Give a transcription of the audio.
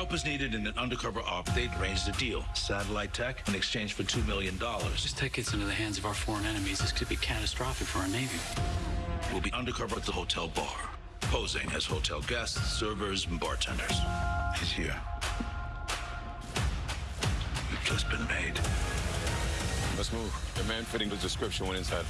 help is needed in an undercover op. They'd arranged a deal. Satellite tech in exchange for $2 million. This tech gets into the hands of our foreign enemies. This could be catastrophic for our Navy. We'll be undercover at the hotel bar, posing as hotel guests, servers, and bartenders. He's here. We've just been made. Let's move. The man fitting the description went inside.